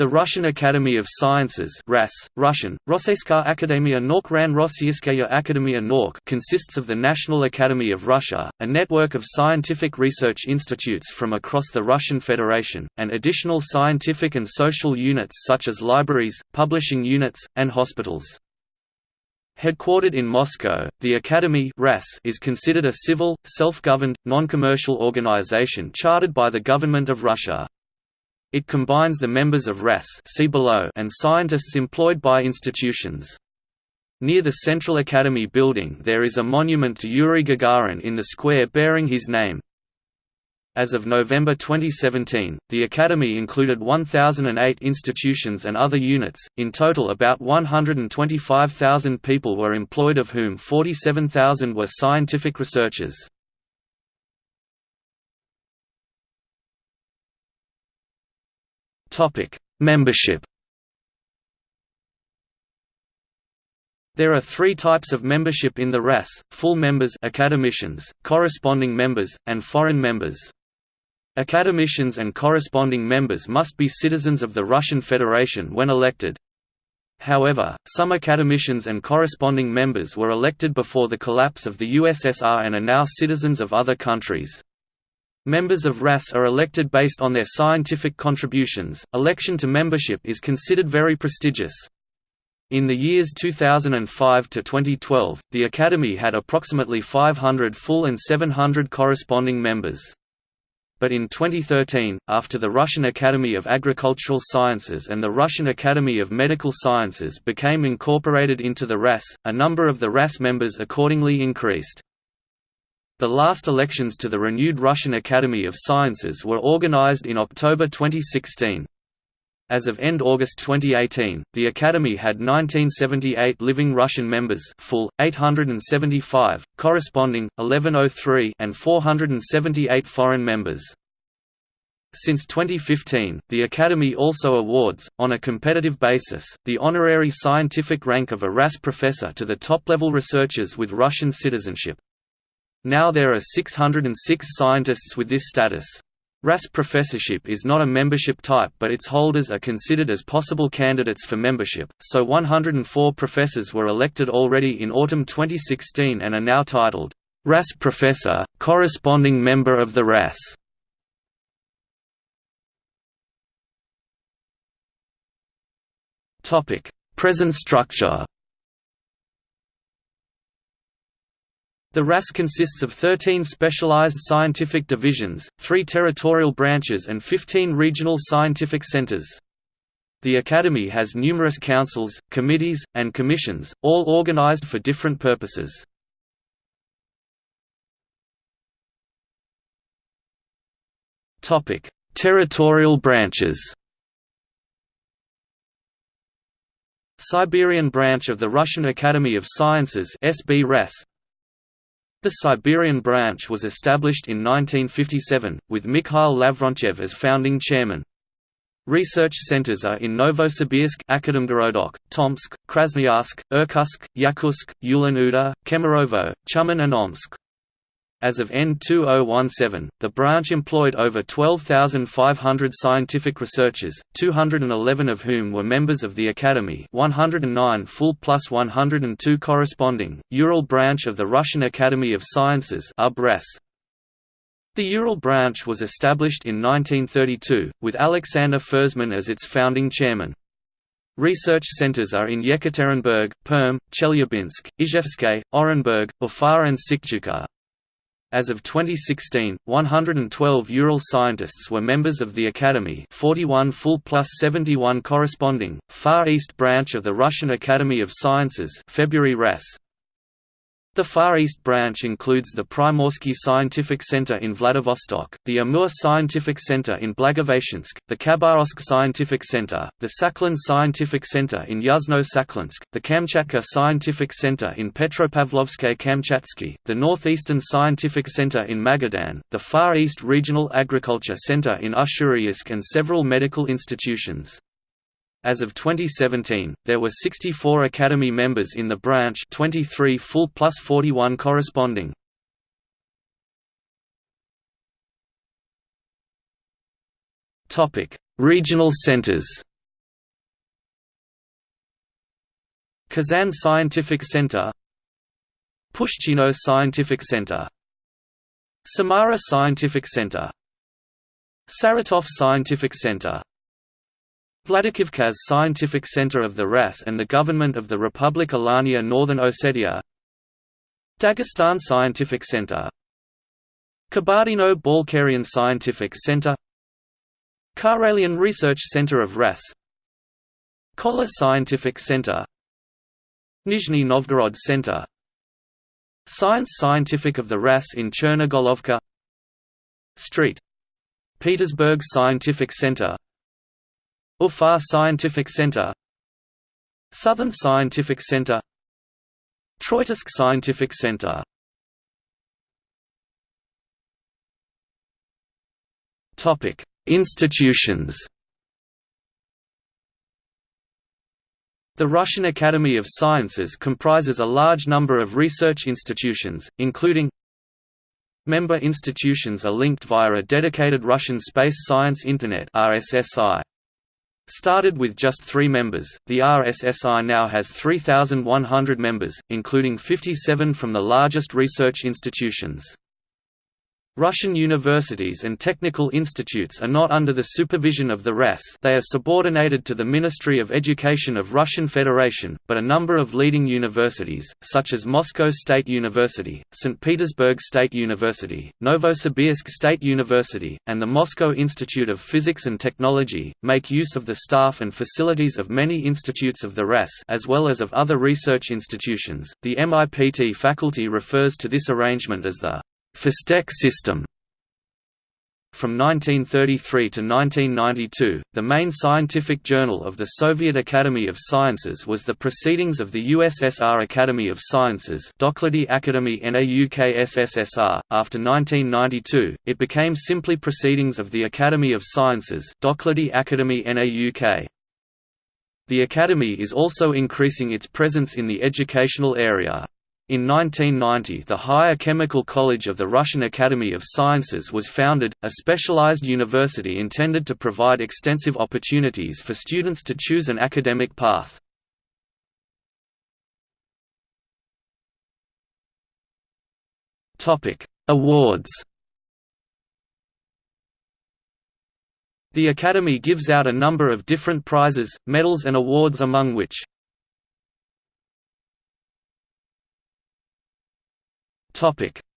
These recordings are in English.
The Russian Academy of Sciences RAS, Russian, consists of the National Academy of Russia, a network of scientific research institutes from across the Russian Federation, and additional scientific and social units such as libraries, publishing units, and hospitals. Headquartered in Moscow, the Academy is considered a civil, self-governed, non-commercial organization chartered by the government of Russia. It combines the members of RAS see below and scientists employed by institutions. Near the Central Academy building there is a monument to Yuri Gagarin in the square bearing his name. As of November 2017, the Academy included 1,008 institutions and other units, in total about 125,000 people were employed of whom 47,000 were scientific researchers. Topic: Membership. There are three types of membership in the RAS, full members academicians, corresponding members, and foreign members. Academicians and corresponding members must be citizens of the Russian Federation when elected. However, some academicians and corresponding members were elected before the collapse of the USSR and are now citizens of other countries. Members of RAS are elected based on their scientific contributions. Election to membership is considered very prestigious. In the years 2005 to 2012, the Academy had approximately 500 full and 700 corresponding members. But in 2013, after the Russian Academy of Agricultural Sciences and the Russian Academy of Medical Sciences became incorporated into the RAS, a number of the RAS members accordingly increased. The last elections to the renewed Russian Academy of Sciences were organized in October 2016. As of end August 2018, the Academy had 1978 living Russian members full, 875, corresponding, 1103 and 478 foreign members. Since 2015, the Academy also awards, on a competitive basis, the honorary scientific rank of a RAS professor to the top-level researchers with Russian citizenship. Now there are 606 scientists with this status. RAS professorship is not a membership type but its holders are considered as possible candidates for membership, so 104 professors were elected already in autumn 2016 and are now titled, RAS Professor, corresponding member of the RAS. Present structure The RAS consists of 13 specialized scientific divisions, 3 territorial branches and 15 regional scientific centers. The Academy has numerous councils, committees, and commissions, all organized for different purposes. Territorial branches Siberian branch of the Russian Academy of Sciences SB the Siberian branch was established in 1957, with Mikhail Lavrentyev as founding chairman. Research centers are in Novosibirsk Akademgorodok, Tomsk, Krasnoyarsk, Irkutsk, Yakutsk, Ulan-Ude, Kemerovo, Tyumen and Omsk. As of N2017, the branch employed over 12,500 scientific researchers, 211 of whom were members of the Academy 109 full plus 102 corresponding, Ural branch of the Russian Academy of Sciences The Ural branch was established in 1932, with Alexander Fersman as its founding chairman. Research centers are in Yekaterinburg, Perm, Chelyabinsk, Izhevsk, Orenburg, Ufa and Syktyvkar. As of 2016, 112 Ural scientists were members of the Academy 41 full plus 71 corresponding, Far East branch of the Russian Academy of Sciences February RAS, the Far East branch includes the Primorsky Scientific Center in Vladivostok, the Amur Scientific Center in Blagoveshchensk, the Khabarovsk Scientific Center, the Sakhalin Scientific Center in Yuzhno-Sakhalinsk, the Kamchatka Scientific Center in Petropavlovsk-Kamchatsky, the Northeastern Scientific Center in Magadan, the Far East Regional Agriculture Center in Ussuriysk and several medical institutions. As of 2017, there were 64 Academy members in the branch 23 full plus 41 corresponding. Regional centers Kazan Scientific Center Pushchino Scientific Center Samara Scientific Center Saratov Scientific Center Vladikavkaz Scientific Center of the RAS and the Government of the Republic Alania Northern Ossetia. Dagestan Scientific Center. Kabardino-Balkarian Scientific Center. Karelian Research Center of RAS Kola Scientific Center. Nizhny Novgorod Center. Science Scientific of the RAS in Chernogolovka Street. Petersburg Scientific Center Ufa Scientific Center Southern Scientific Center Troitovsk Scientific Center Topic: Institutions The Russian Academy of Sciences comprises a large number of research institutions, including Member institutions are linked via a dedicated Russian Space Science Internet RSSI. Started with just three members, the RSSI now has 3,100 members, including 57 from the largest research institutions. Russian universities and technical institutes are not under the supervision of the RAS they are subordinated to the Ministry of Education of Russian Federation, but a number of leading universities, such as Moscow State University, St. Petersburg State University, Novosibirsk State University, and the Moscow Institute of Physics and Technology, make use of the staff and facilities of many institutes of the RAS as well as of other research institutions. The MIPT faculty refers to this arrangement as the Phystech system from 1933 to 1992, the main scientific journal of the Soviet Academy of Sciences was the Proceedings of the USSR Academy of Sciences Doklady Akademii Nauk SSSR. After 1992, it became simply Proceedings of the Academy of Sciences Doklady Akademii Nauk. The Academy is also increasing its presence in the educational area. In 1990 the Higher Chemical College of the Russian Academy of Sciences was founded, a specialized university intended to provide extensive opportunities for students to choose an academic path. Awards The Academy gives out a number of different prizes, medals and awards among which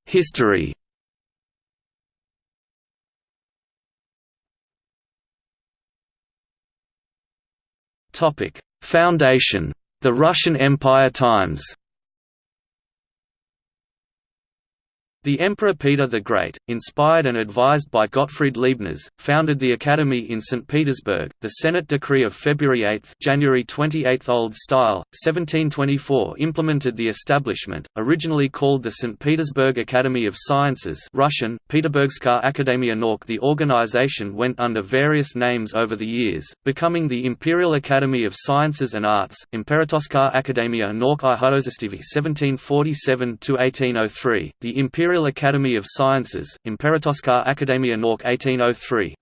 History Topic: Foundation. The Russian Empire Times The Emperor Peter the Great, inspired and advised by Gottfried Leibniz, founded the Academy in St. Petersburg. The Senate decree of February 8, January 28 Old Style, 1724 implemented the establishment, originally called the St. Petersburg Academy of Sciences Russian, Peterburgska Akademia Nauk The organization went under various names over the years, becoming the Imperial Academy of Sciences and Arts, Imperatorska Akademia Nauk i 1747–1803, the Imperial Imperial Academy of Sciences, Imperatorska Akademia Nauk 1803,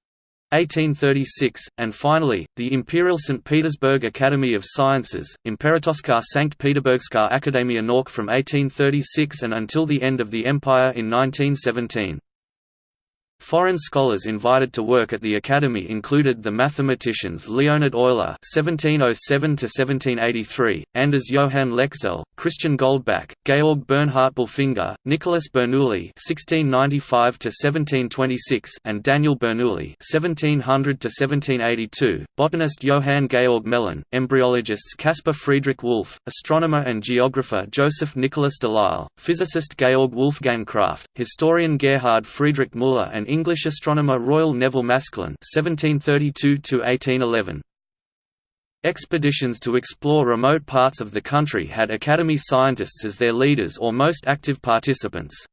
1836, and finally, the Imperial St. Petersburg Academy of Sciences, Imperatorska Sankt Peterburgska Akademia Nauk from 1836 and until the end of the Empire in 1917. Foreign scholars invited to work at the Academy included the mathematicians Leonhard Euler (1707–1783), Anders Johann Lexell, Christian Goldbach, Georg Bernhard Bilfinger, Nicholas Bernoulli (1695–1726), and Daniel Bernoulli (1700–1782), botanist Johann Georg Gmelin, embryologists Caspar Friedrich Wolff, astronomer and geographer Joseph Nicholas Delisle, physicist Georg Wolfgang Kraft, historian Gerhard Friedrich Müller, and English astronomer Royal Nevil Maskelyne (1732–1811). Expeditions to explore remote parts of the country had Academy scientists as their leaders or most active participants.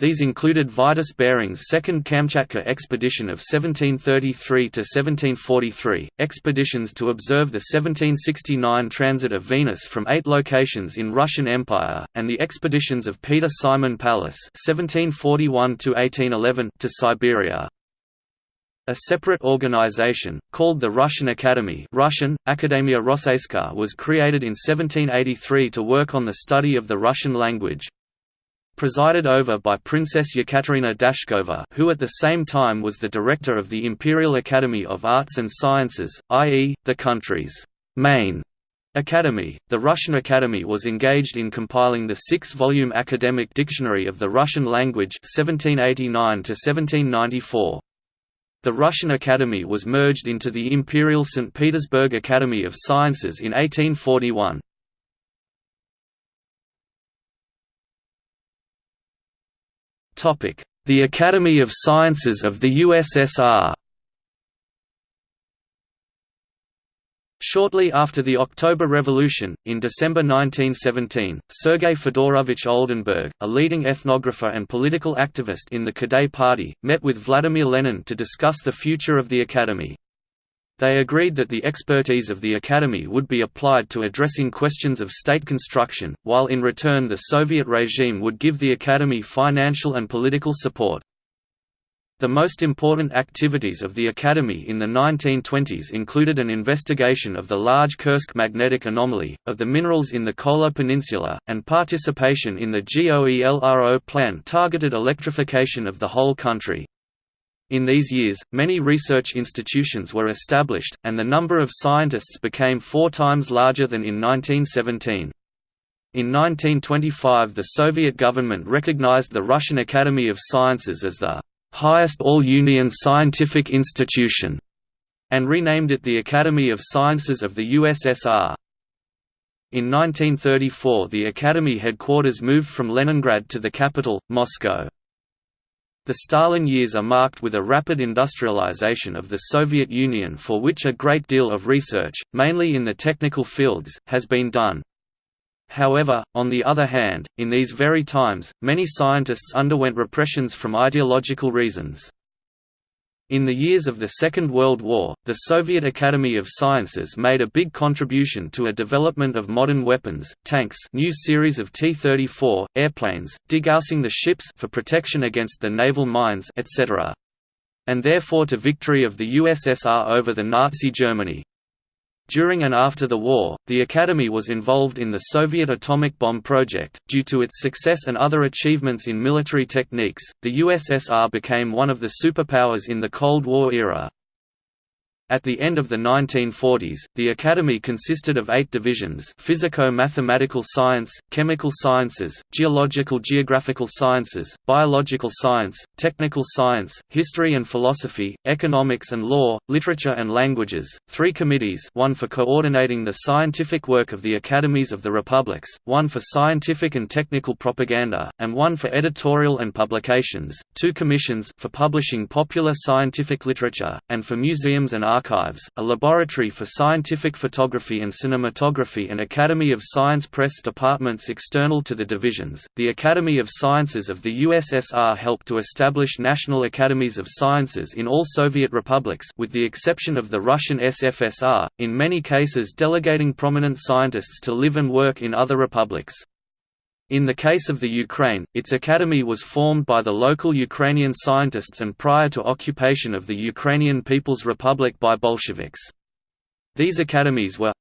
These included Vitus Bering's Second Kamchatka Expedition of 1733–1743, expeditions to observe the 1769 transit of Venus from eight locations in Russian Empire, and the expeditions of Peter Simon Pallas (1741–1811) to Siberia. A separate organization, called the Russian Academy Russian, Akademia was created in 1783 to work on the study of the Russian language. Presided over by Princess Yekaterina Dashkova who at the same time was the director of the Imperial Academy of Arts and Sciences, i.e., the country's main Academy, the Russian Academy was engaged in compiling the six-volume Academic Dictionary of the Russian Language 1789 -1794. The Russian Academy was merged into the Imperial St. Petersburg Academy of Sciences in 1841. The Academy of Sciences of the USSR Shortly after the October Revolution, in December 1917, Sergei Fedorovich Oldenburg, a leading ethnographer and political activist in the Kadai Party, met with Vladimir Lenin to discuss the future of the Academy. They agreed that the expertise of the Academy would be applied to addressing questions of state construction, while in return the Soviet regime would give the Academy financial and political support. The most important activities of the Academy in the 1920s included an investigation of the large Kursk magnetic anomaly, of the minerals in the Kola Peninsula, and participation in the GOELRO plan targeted electrification of the whole country. In these years, many research institutions were established, and the number of scientists became four times larger than in 1917. In 1925 the Soviet government recognized the Russian Academy of Sciences as the highest all-Union scientific institution, and renamed it the Academy of Sciences of the USSR. In 1934 the Academy headquarters moved from Leningrad to the capital, Moscow. The Stalin years are marked with a rapid industrialization of the Soviet Union for which a great deal of research, mainly in the technical fields, has been done. However, on the other hand, in these very times, many scientists underwent repressions from ideological reasons. In the years of the Second World War, the Soviet Academy of Sciences made a big contribution to a development of modern weapons, tanks new series of T-34, airplanes, degaussing the ships for protection against the naval mines etc. and therefore to victory of the USSR over the Nazi Germany. During and after the war, the Academy was involved in the Soviet atomic bomb project. Due to its success and other achievements in military techniques, the USSR became one of the superpowers in the Cold War era. At the end of the 1940s, the Academy consisted of eight divisions physico-mathematical science, chemical sciences, geological-geographical sciences, biological science, technical science, history and philosophy, economics and law, literature and languages, three committees one for coordinating the scientific work of the academies of the republics, one for scientific and technical propaganda, and one for editorial and publications, two commissions for publishing popular scientific literature, and for museums and archives, a laboratory for scientific photography and cinematography and Academy of Science press departments external to the divisions. The Academy of Sciences of the USSR helped to establish national academies of sciences in all Soviet republics with the exception of the Russian SFSR, in many cases delegating prominent scientists to live and work in other republics. In the case of the Ukraine, its academy was formed by the local Ukrainian scientists and prior to occupation of the Ukrainian People's Republic by Bolsheviks. These academies were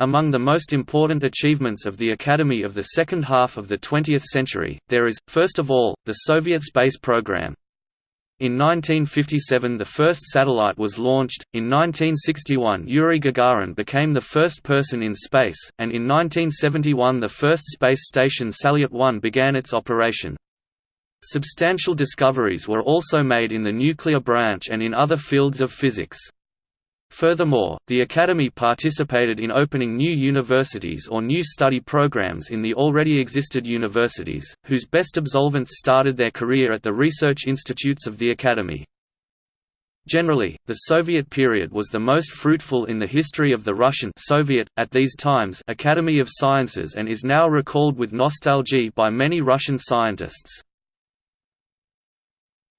among the most important achievements of the Academy of the second half of the 20th century, there is, first of all, the Soviet space program. In 1957 the first satellite was launched, in 1961 Yuri Gagarin became the first person in space, and in 1971 the first space station Salyut 1 began its operation. Substantial discoveries were also made in the nuclear branch and in other fields of physics. Furthermore, the Academy participated in opening new universities or new study programs in the already existed universities, whose best absolvents started their career at the research institutes of the Academy. Generally, the Soviet period was the most fruitful in the history of the Russian Soviet, at these times Academy of Sciences and is now recalled with nostalgia by many Russian scientists.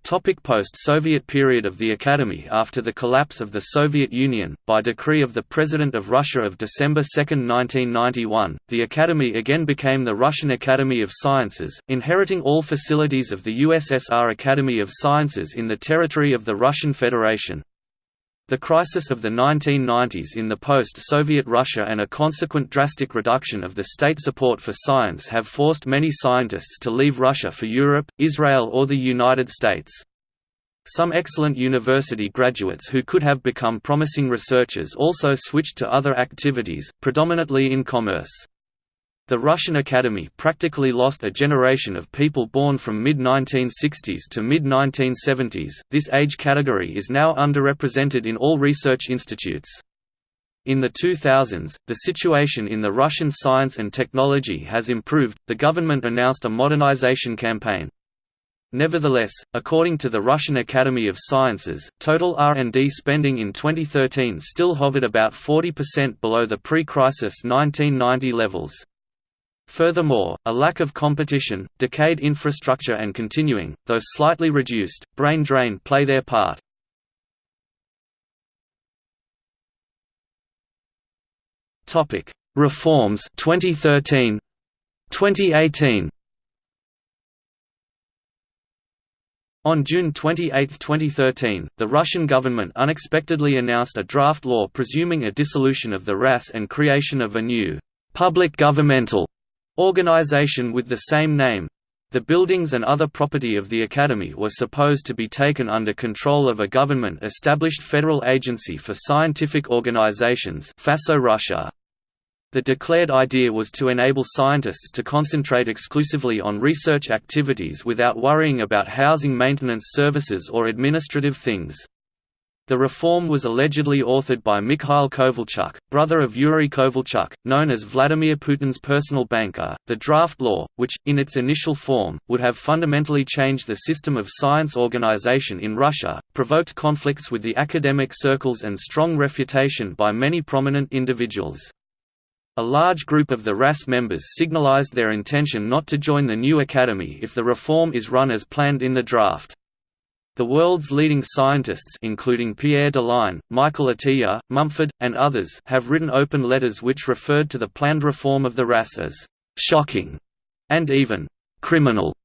Post-Soviet period of the Academy After the collapse of the Soviet Union, by decree of the President of Russia of December 2, 1991, the Academy again became the Russian Academy of Sciences, inheriting all facilities of the USSR Academy of Sciences in the territory of the Russian Federation. The crisis of the 1990s in the post-Soviet Russia and a consequent drastic reduction of the state support for science have forced many scientists to leave Russia for Europe, Israel or the United States. Some excellent university graduates who could have become promising researchers also switched to other activities, predominantly in commerce. The Russian Academy practically lost a generation of people born from mid-1960s to mid-1970s. This age category is now underrepresented in all research institutes. In the 2000s, the situation in the Russian science and technology has improved. The government announced a modernization campaign. Nevertheless, according to the Russian Academy of Sciences, total R&D spending in 2013 still hovered about 40% below the pre-crisis 1990 levels. Furthermore, a lack of competition, decayed infrastructure and continuing, though slightly reduced, brain drain play their part. Reforms 2013 2018 On June 28, 2013, the Russian government unexpectedly announced a draft law presuming a dissolution of the RAS and creation of a new public governmental organization with the same name. The buildings and other property of the Academy were supposed to be taken under control of a government-established Federal Agency for Scientific Organizations FASO Russia. The declared idea was to enable scientists to concentrate exclusively on research activities without worrying about housing maintenance services or administrative things. The reform was allegedly authored by Mikhail Kovalchuk, brother of Yuri Kovalchuk, known as Vladimir Putin's personal banker. The draft law, which, in its initial form, would have fundamentally changed the system of science organization in Russia, provoked conflicts with the academic circles and strong refutation by many prominent individuals. A large group of the RAS members signalized their intention not to join the new academy if the reform is run as planned in the draft. The world's leading scientists including Pierre Deligne, Michael Atiyah, Mumford, and others have written open letters which referred to the planned reform of the RAS as «shocking» and even «criminal».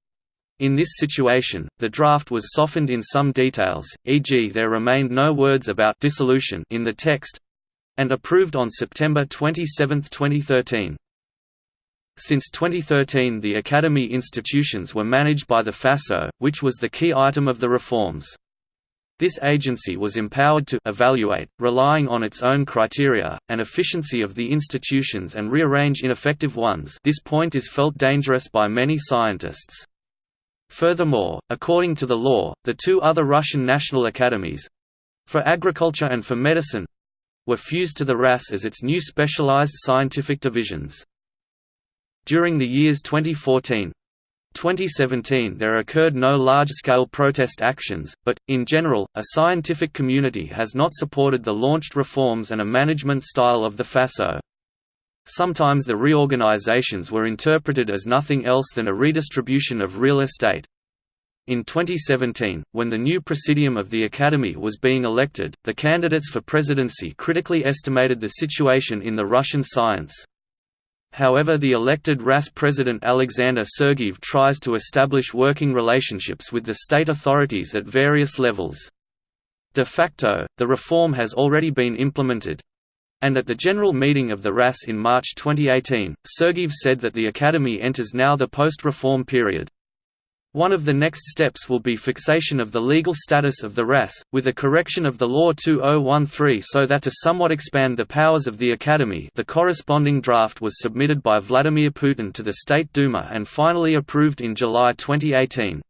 In this situation, the draft was softened in some details, e.g. there remained no words about dissolution in the text—and approved on September 27, 2013. Since 2013 the Academy institutions were managed by the FASO, which was the key item of the reforms. This agency was empowered to evaluate, relying on its own criteria, and efficiency of the institutions and rearrange ineffective ones this point is felt dangerous by many scientists. Furthermore, according to the law, the two other Russian national academies—for agriculture and for medicine—were fused to the RAS as its new specialized scientific divisions. During the years 2014 2017 there occurred no large-scale protest actions, but, in general, a scientific community has not supported the launched reforms and a management style of the FASO. Sometimes the reorganizations were interpreted as nothing else than a redistribution of real estate. In 2017, when the new presidium of the Academy was being elected, the candidates for presidency critically estimated the situation in the Russian science. However the elected RAS president Alexander Sergeyev tries to establish working relationships with the state authorities at various levels. De facto, the reform has already been implemented, and at the general meeting of the RAS in March 2018, Sergeyev said that the Academy enters now the post-reform period. One of the next steps will be fixation of the legal status of the RAS, with a correction of the Law 2013 so that to somewhat expand the powers of the Academy the corresponding draft was submitted by Vladimir Putin to the State Duma and finally approved in July 2018.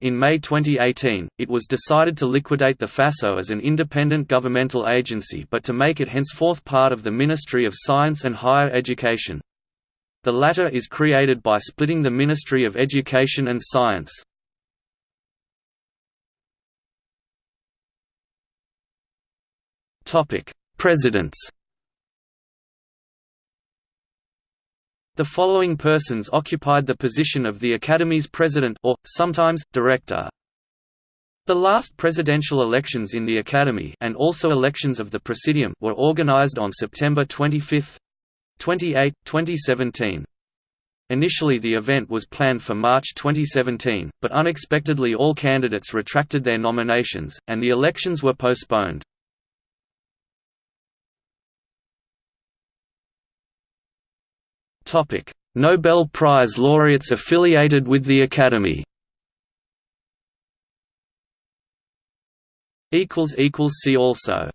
In May 2018, it was decided to liquidate the FASO as an independent governmental agency but to make it henceforth part of the Ministry of Science and Higher Education. The latter is created by splitting the Ministry of Education and Science. Presidents The following persons occupied the position of the Academy's president or, sometimes, director. The last presidential elections in the Academy and also elections of the Presidium were organized on September 25 28, 2017. Initially the event was planned for March 2017, but unexpectedly all candidates retracted their nominations, and the elections were postponed. Nobel Prize laureates affiliated with the Academy See also